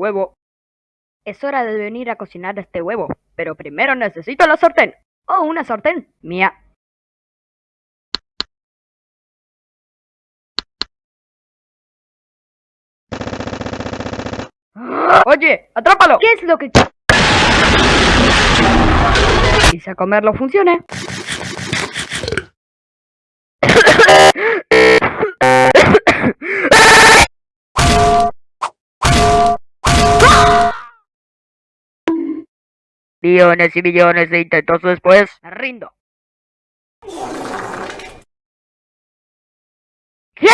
Huevo. Es hora de venir a cocinar este huevo, pero primero necesito la sartén. Oh, una sartén. Mía. Oye, atrápalo. ¿Qué es lo que... Quise comerlo funcione. Millones y millones de intentos después, me rindo. ¿Qué?